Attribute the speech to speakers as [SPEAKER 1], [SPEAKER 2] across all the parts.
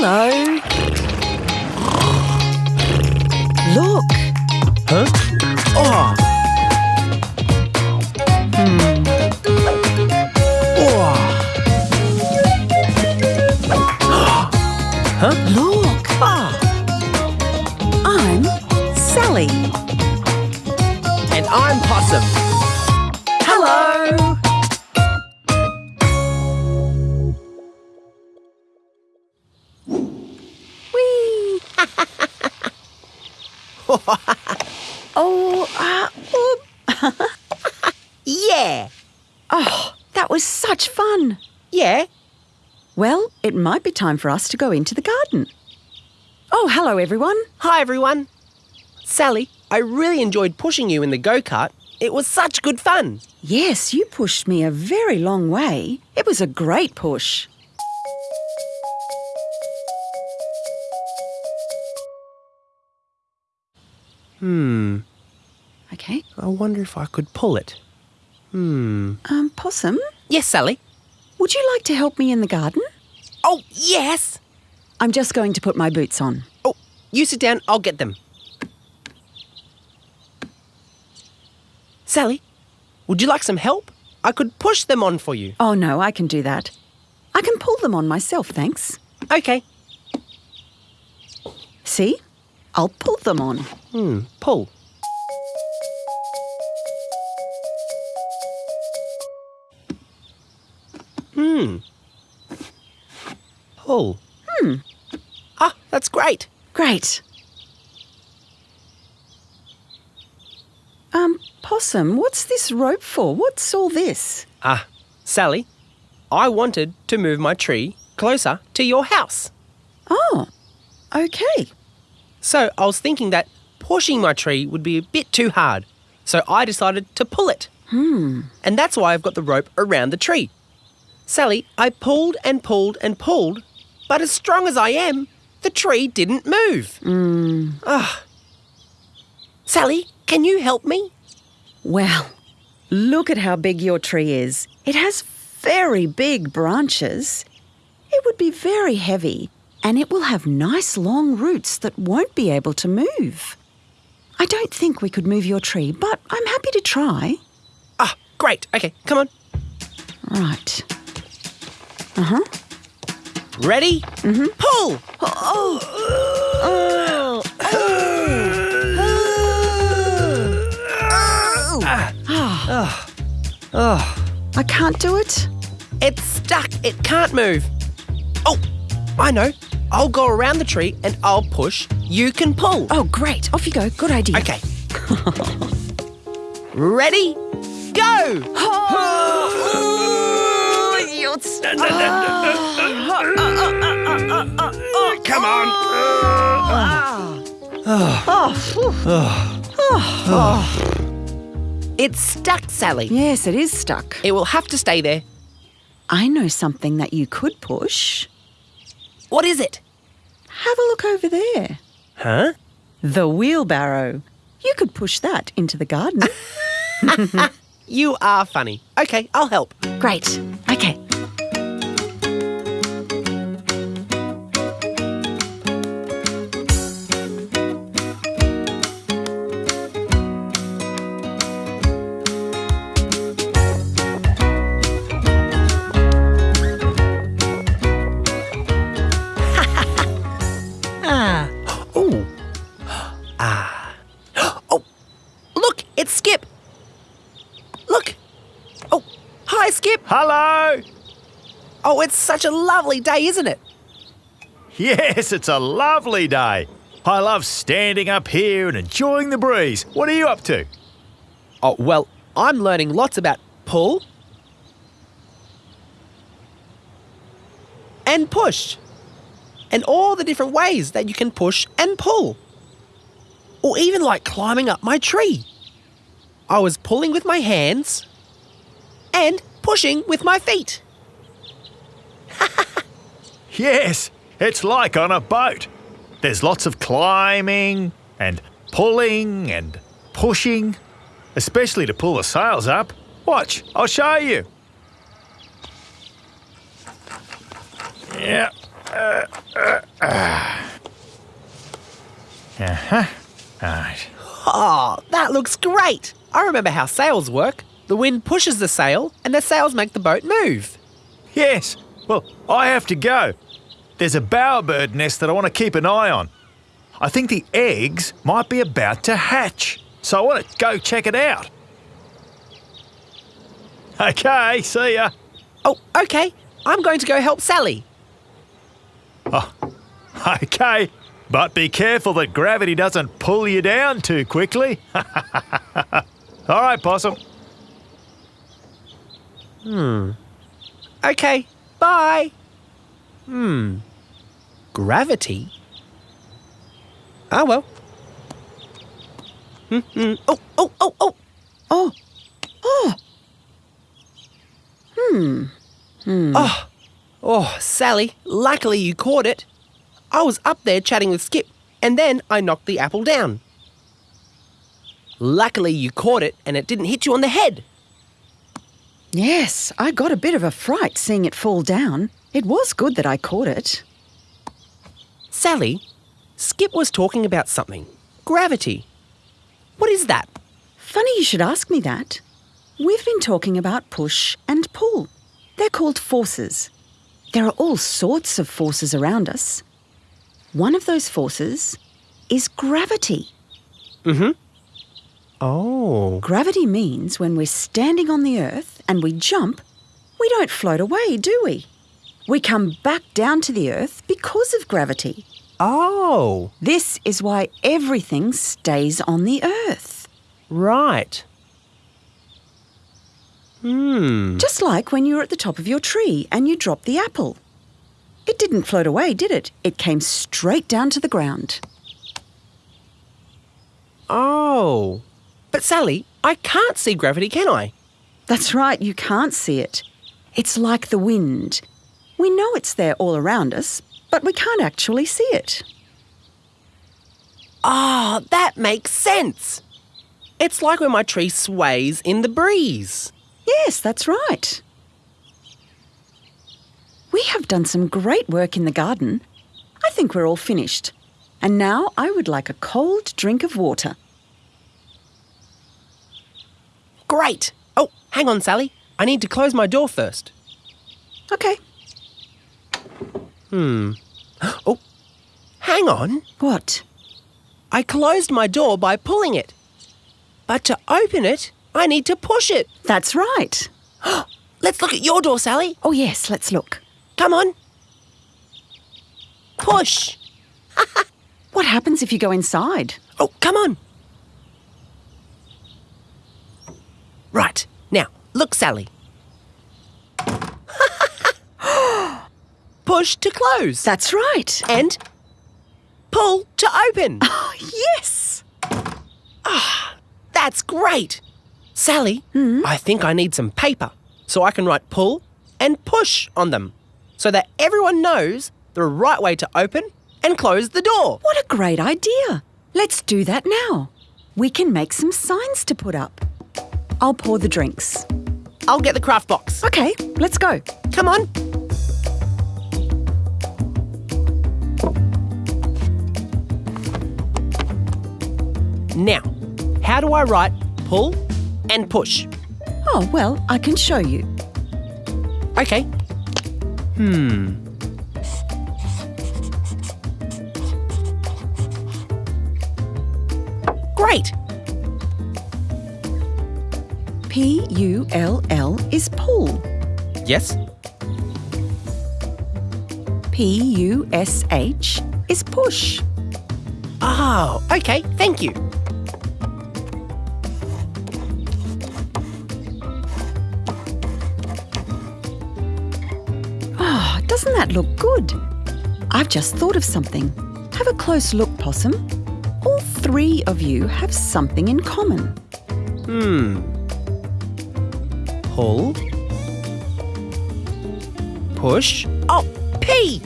[SPEAKER 1] Hello. Look.
[SPEAKER 2] Huh? Oh.
[SPEAKER 1] Hmm.
[SPEAKER 2] Oh. huh?
[SPEAKER 1] Look.
[SPEAKER 2] Ah.
[SPEAKER 1] I'm Sally.
[SPEAKER 2] And I'm Possum.
[SPEAKER 1] oh, uh.
[SPEAKER 2] Yeah.
[SPEAKER 1] oh, that was such fun.
[SPEAKER 2] Yeah.
[SPEAKER 1] Well, it might be time for us to go into the garden. Oh, hello, everyone.
[SPEAKER 2] Hi, everyone. Sally, I really enjoyed pushing you in the go kart. It was such good fun.
[SPEAKER 1] Yes, you pushed me a very long way. It was a great push.
[SPEAKER 2] Hmm.
[SPEAKER 1] Okay.
[SPEAKER 2] I wonder if I could pull it. Hmm.
[SPEAKER 1] Um, Possum,
[SPEAKER 2] Yes, Sally.
[SPEAKER 1] would you like to help me in the garden?
[SPEAKER 2] Oh, yes.
[SPEAKER 1] I'm just going to put my boots on.
[SPEAKER 2] Oh, you sit down. I'll get them. Sally, would you like some help? I could push them on for you.
[SPEAKER 1] Oh, no, I can do that. I can pull them on myself, thanks.
[SPEAKER 2] Okay.
[SPEAKER 1] See? I'll pull them on.
[SPEAKER 2] Hmm. Pull. Hmm. Pull.
[SPEAKER 1] Hmm.
[SPEAKER 2] Ah, that's great.
[SPEAKER 1] Great. Um, Possum, what's this rope for? What's all this?
[SPEAKER 2] Ah, Sally, I wanted to move my tree closer to your house.
[SPEAKER 1] Oh, okay.
[SPEAKER 2] So I was thinking that pushing my tree would be a bit too hard. So I decided to pull it.
[SPEAKER 1] Hmm.
[SPEAKER 2] And that's why I've got the rope around the tree. Sally, I pulled and pulled and pulled, but as strong as I am, the tree didn't move.
[SPEAKER 1] Hmm.
[SPEAKER 2] Ah. Sally, can you help me?
[SPEAKER 1] Well, look at how big your tree is. It has very big branches. It would be very heavy, and it will have nice long roots that won't be able to move. I don't think we could move your tree, but I'm happy to try.
[SPEAKER 2] Ah, great. Okay, come on.
[SPEAKER 1] Right. Uh huh.
[SPEAKER 2] Ready? Mm-hmm. Pull!
[SPEAKER 1] Oh! Oh! Oh!
[SPEAKER 2] Oh, oh,
[SPEAKER 1] I can't do it.
[SPEAKER 2] it's stuck. It can't move. Oh, I know. I'll go around the tree and I'll push. You can pull.
[SPEAKER 1] Oh, great. Off you go. Good idea.
[SPEAKER 2] Okay. Ready? Go!
[SPEAKER 1] Oh, you're stuck.
[SPEAKER 2] Come on. It's stuck, Sally.
[SPEAKER 1] Yes, it is stuck.
[SPEAKER 2] It will have to stay there.
[SPEAKER 1] I know something that you could push.
[SPEAKER 2] What is it?
[SPEAKER 1] Have a look over there.
[SPEAKER 2] Huh?
[SPEAKER 1] The wheelbarrow. You could push that into the garden.
[SPEAKER 2] You are funny. Okay, I'll help.
[SPEAKER 1] Great. Okay.
[SPEAKER 2] Oh, it's such a lovely day, isn't it?
[SPEAKER 3] Yes, it's a lovely day. I love standing up here and enjoying the breeze. What are you up to?
[SPEAKER 2] Oh, well, I'm learning lots about pull and push and all the different ways that you can push and pull. Or even like climbing up my tree. I was pulling with my hands and pushing with my feet.
[SPEAKER 3] Yes, it's like on a boat. There's lots of climbing and pulling and pushing, especially to pull the sails up. Watch, I'll show you. Yeah. Uh, uh, Right.
[SPEAKER 2] Oh, that looks great. I remember how sails work. The wind pushes the sail, and the sails make the boat move.
[SPEAKER 3] Yes. Well, I have to go. There's a bowerbird nest that I want to keep an eye on. I think the eggs might be about to hatch, so I want to go check it out. Okay, see ya.
[SPEAKER 2] Oh, okay. I'm going to go help Sally.
[SPEAKER 3] Oh, Okay, but be careful that gravity doesn't pull you down too quickly. All right, Possum. Hmm.
[SPEAKER 2] Okay, bye. Hmm. Gravity? Ah, well. Hmm, hmm. Oh, oh, oh, oh.
[SPEAKER 1] Oh, oh,
[SPEAKER 2] Oh, oh, Sally, luckily you caught it. I was up there chatting with Skip, and then I knocked the apple down. Luckily you caught it and it didn't hit you on the head.
[SPEAKER 1] yes, I got a bit of a fright seeing it fall down. It was good that I caught it.
[SPEAKER 2] Sally, Skip was talking about something. Gravity. What is that?
[SPEAKER 1] Funny you should ask me that. We've been talking about push and pull. They're called forces. There are all sorts of forces around us. One of those forces is gravity. Mm hmm.
[SPEAKER 2] Oh.
[SPEAKER 1] Gravity means when we're standing on the earth and we jump, we don't float away, do we? We come back down to the earth because of gravity.
[SPEAKER 2] Oh,
[SPEAKER 1] This is why everything stays on the earth.
[SPEAKER 2] right. Hmm.
[SPEAKER 1] Just like when you were at the top of your tree and you dropped the apple. It didn't float away, did it? It came straight down to the ground.
[SPEAKER 2] Oh. But Sally, I can't see gravity, can I?
[SPEAKER 1] That's right, you can't see it. It's like the wind. We know it's there all around us, but we can't actually see it.
[SPEAKER 2] Ah, that makes sense. It's like when my tree sways in the breeze.
[SPEAKER 1] Yes, that's right. We have done some great work in the garden. I think we're all finished. And now I would like a cold drink of water.
[SPEAKER 2] Great. Oh, hang on, Sally. I need to close my door first.
[SPEAKER 1] Okay. Hmm.
[SPEAKER 2] Oh, hang on.
[SPEAKER 1] What?
[SPEAKER 2] I closed my door by pulling it. But to open it, I need to push it.
[SPEAKER 1] That's right.
[SPEAKER 2] Let's look at your door, Sally.
[SPEAKER 1] Oh, yes, let's look.
[SPEAKER 2] Come on. Push.
[SPEAKER 1] What happens if you go inside?
[SPEAKER 2] Oh, come on. Right. Now, look, Sally. Push to close.
[SPEAKER 1] That's right.
[SPEAKER 2] and pull to open.
[SPEAKER 1] Oh, yes.
[SPEAKER 2] Ah, that's great. Sally, hmm? I think I need some paper so I can write pull and push on them so that everyone knows the right way to open and close the door.
[SPEAKER 1] What a great idea. Let's do that now. We can make some signs to put up. I'll pour the drinks.
[SPEAKER 2] I'll get the craft box.
[SPEAKER 1] Okay, let's go.
[SPEAKER 2] Come on. Now, how do I write pull and push?
[SPEAKER 1] Oh, well, I can show you.
[SPEAKER 2] Okay. Hmm. Great.
[SPEAKER 1] P U L L is pull.
[SPEAKER 2] Yes.
[SPEAKER 1] P U S H is push.
[SPEAKER 2] Oh, okay. Thank you.
[SPEAKER 1] That look good? I've just thought of something. Have a close look, Possum. All three of you have something in common.
[SPEAKER 2] Hmm. Pull. Push. Oh, P.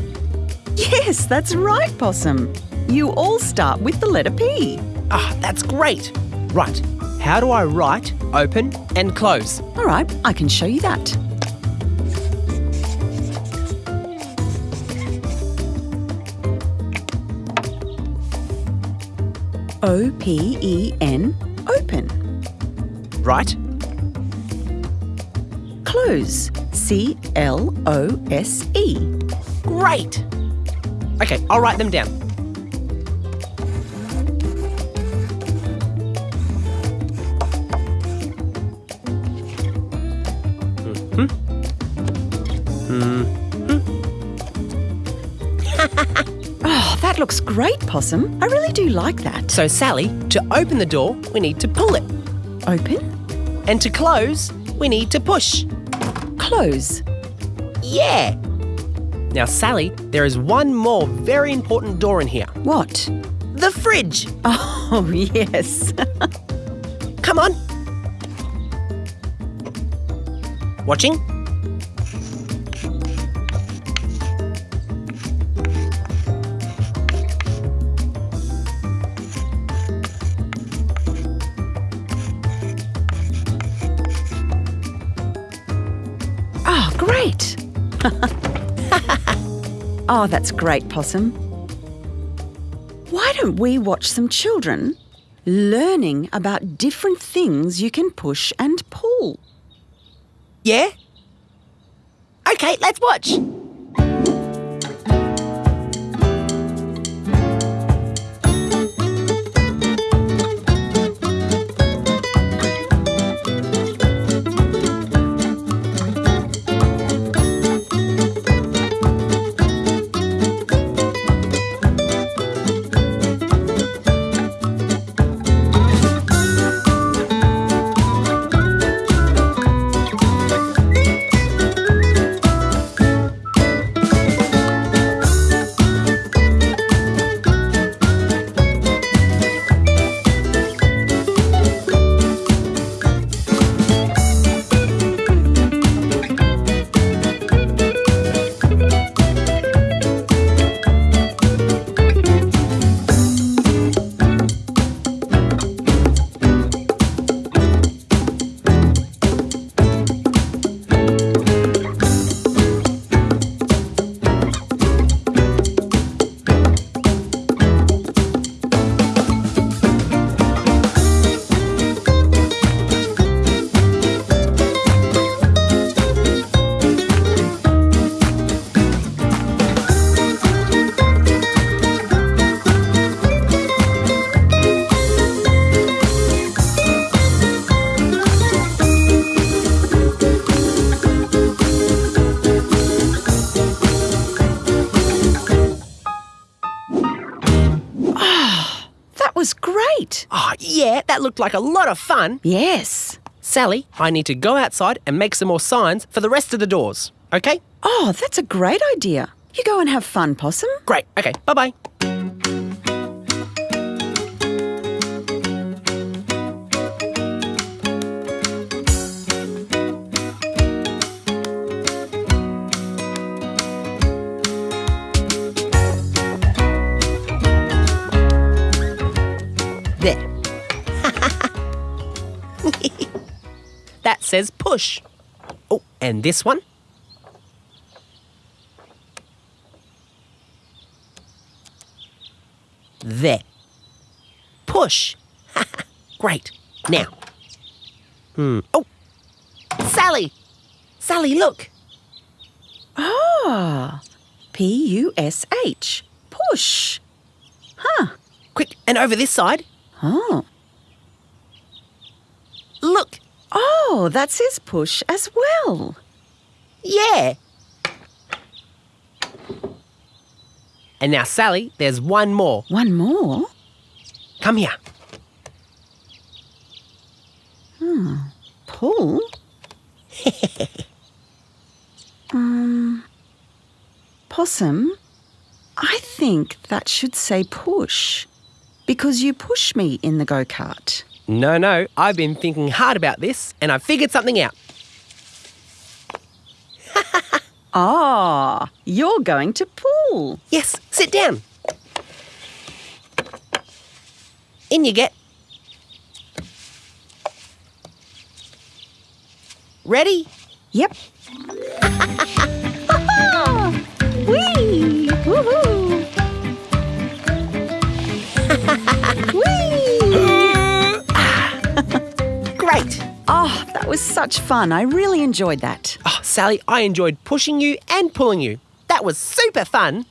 [SPEAKER 1] Yes, that's right, Possum. You all start with the letter P.
[SPEAKER 2] Ah, that's great. Right. How do I write, open, and close?
[SPEAKER 1] All right, I can show you that. O P E N, open.
[SPEAKER 2] Right?
[SPEAKER 1] Close, C L O S E.
[SPEAKER 2] Great! Okay, I'll write them down.
[SPEAKER 1] Looks great, Possum. I really do like that.
[SPEAKER 2] So, Sally, to open the door, we need to pull it.
[SPEAKER 1] Open,
[SPEAKER 2] And to close, we need to push.
[SPEAKER 1] close.
[SPEAKER 2] Yeah! Now, Sally, there is one more very important door in here
[SPEAKER 1] What?
[SPEAKER 2] the fridge.
[SPEAKER 1] Oh, yes.
[SPEAKER 2] Come on. Watching?
[SPEAKER 1] Great. oh, that's great, Possum. Why don't we watch some children learning about different things you can push and pull?
[SPEAKER 2] Yeah? Okay, let's watch.
[SPEAKER 1] That
[SPEAKER 2] looked like a lot of fun.
[SPEAKER 1] Yes.
[SPEAKER 2] Sally, I need to go outside and make some more signs for the rest of the doors. Okay?
[SPEAKER 1] Oh, that's a great idea. You go and have fun, Possum.
[SPEAKER 2] Great. Okay, bye bye. That says push. Oh, and this one? There. Push. Great. Now. Hmm. Oh, Sally. Sally, look.
[SPEAKER 1] Ah, P U S H. Push. Huh.
[SPEAKER 2] Quick, and over this side.
[SPEAKER 1] Oh.
[SPEAKER 2] Look.
[SPEAKER 1] Oh, that says push as well.
[SPEAKER 2] Yeah. And now, Sally, there's one more.
[SPEAKER 1] One more.
[SPEAKER 2] Come here. Hmm.
[SPEAKER 1] Pull. um, possum, I think that should say push because you push me in the go kart.
[SPEAKER 2] No, no, I've been thinking hard about this and I've figured something out.
[SPEAKER 1] Ah, you're going to pull.
[SPEAKER 2] Yes, sit down. In you get. Ready?
[SPEAKER 1] Yep. Whee! Woohoo! Whee! such fun. I really enjoyed that.
[SPEAKER 2] Oh, Sally, I enjoyed pushing you and pulling you. That was super fun.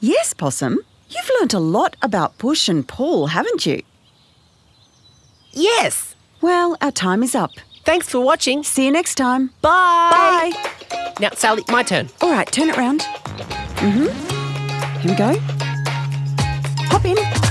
[SPEAKER 1] Yes, Possum. You've learnt a lot about push and pull, haven't you?
[SPEAKER 2] Yes.
[SPEAKER 1] Well, our time is up.
[SPEAKER 2] Thanks for watching.
[SPEAKER 1] See you next time.
[SPEAKER 2] Bye.
[SPEAKER 1] Bye.
[SPEAKER 2] Now, Sally, my turn.
[SPEAKER 1] All right, turn it round. Mm-hmm. Here we go. Hop in.